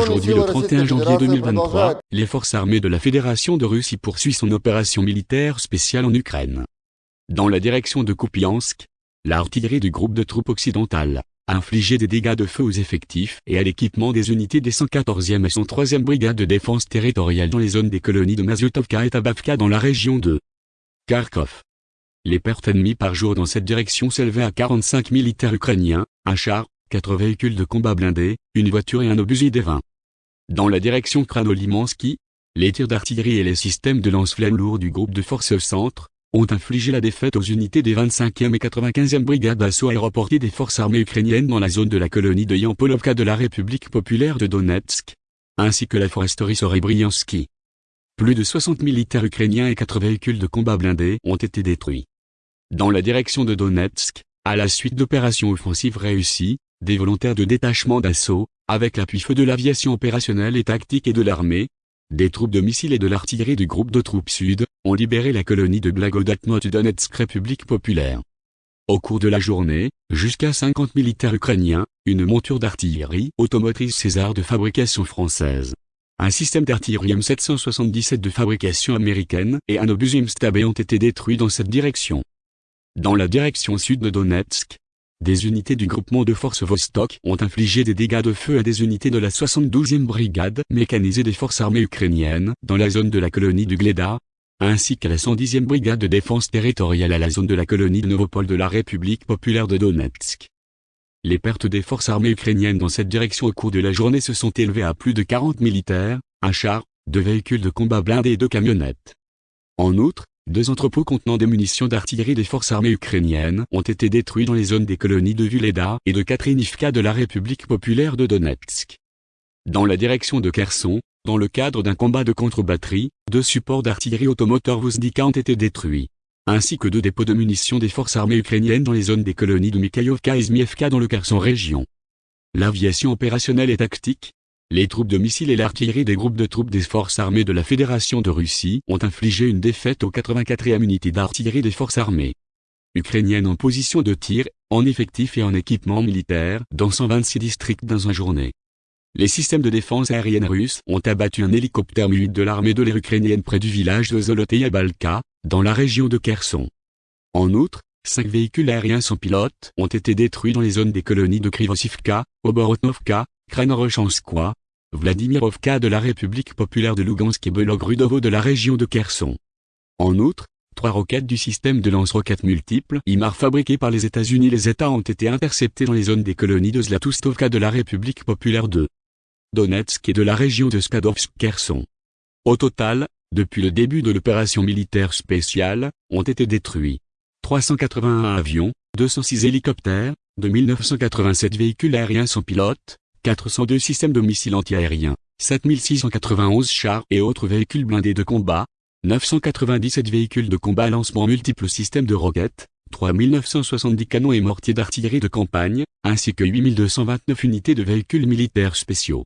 Aujourd'hui le 31 janvier 2023, les forces armées de la Fédération de Russie poursuivent son opération militaire spéciale en Ukraine. Dans la direction de Kupiansk, l'artillerie du groupe de troupes occidentales a infligé des dégâts de feu aux effectifs et à l'équipement des unités des 114e et 103e brigades de défense territoriale dans les zones des colonies de Maziotovka et Tabavka dans la région de Kharkov. Les pertes ennemies par jour dans cette direction s'élevaient à 45 militaires ukrainiens, un char, quatre véhicules de combat blindés, une voiture et un obusier des 20. Dans la direction Kranolimansky, les tirs d'artillerie et les systèmes de lance-flammes lourds du groupe de forces centre ont infligé la défaite aux unités des 25e et 95e brigades d'assaut aéroportées des forces armées ukrainiennes dans la zone de la colonie de Yampolovka de la République populaire de Donetsk, ainsi que la foresterie Sorebriansky. Plus de 60 militaires ukrainiens et 4 véhicules de combat blindés ont été détruits. Dans la direction de Donetsk, à la suite d'opérations offensives réussies, des volontaires de détachement d'assaut, avec l'appui-feu de l'aviation opérationnelle et tactique et de l'armée, des troupes de missiles et de l'artillerie du groupe de troupes sud, ont libéré la colonie de Blagodatmot Donetsk République populaire. Au cours de la journée, jusqu'à 50 militaires ukrainiens, une monture d'artillerie automotrice César de fabrication française, un système d'artillerie M777 de fabrication américaine et un obus Stab ont été détruits dans cette direction. Dans la direction sud de Donetsk, des unités du groupement de forces Vostok ont infligé des dégâts de feu à des unités de la 72e brigade mécanisée des forces armées ukrainiennes dans la zone de la colonie du Gleda, ainsi qu'à la 110e brigade de défense territoriale à la zone de la colonie de Novopol de la République populaire de Donetsk. Les pertes des forces armées ukrainiennes dans cette direction au cours de la journée se sont élevées à plus de 40 militaires, un char, deux véhicules de combat blindés et deux camionnettes. En outre, deux entrepôts contenant des munitions d'artillerie des forces armées ukrainiennes ont été détruits dans les zones des colonies de Vuleda et de Katrinivka de la République populaire de Donetsk. Dans la direction de Kherson, dans le cadre d'un combat de contre-batterie, deux supports d'artillerie automoteur Vuzdika ont été détruits, ainsi que deux dépôts de munitions des forces armées ukrainiennes dans les zones des colonies de Mikhaïovka et Zmievka dans le Kherson région. L'aviation opérationnelle et tactique, les troupes de missiles et l'artillerie des groupes de troupes des forces armées de la Fédération de Russie ont infligé une défaite aux 84e unités d'artillerie des forces armées ukrainiennes en position de tir, en effectif et en équipement militaire dans 126 districts dans une journée. Les systèmes de défense aérienne russes ont abattu un hélicoptère mu de l'armée de l'air ukrainienne près du village de Zoloteya Balka, dans la région de Kherson. En outre, cinq véhicules aériens sans pilote ont été détruits dans les zones des colonies de Krivosivka, Oborotnovka, Kranorochanskoye, Vladimirovka de la République populaire de Lugansk et Belogrudovo de la région de Kherson. En outre, trois roquettes du système de lance-roquettes multiples IMAR fabriquées par les États-Unis les États ont été interceptées dans les zones des colonies de Zlatustovka de la République populaire de Donetsk et de la région de Skadovsk-Kherson. Au total, depuis le début de l'opération militaire spéciale, ont été détruits 381 avions, 206 hélicoptères, 2987 véhicules aériens sans pilote, 402 systèmes de missiles antiaériens, 7691 chars et autres véhicules blindés de combat, 997 véhicules de combat lancement multiples systèmes de roquettes, 3970 canons et mortiers d'artillerie de campagne, ainsi que 8229 unités de véhicules militaires spéciaux.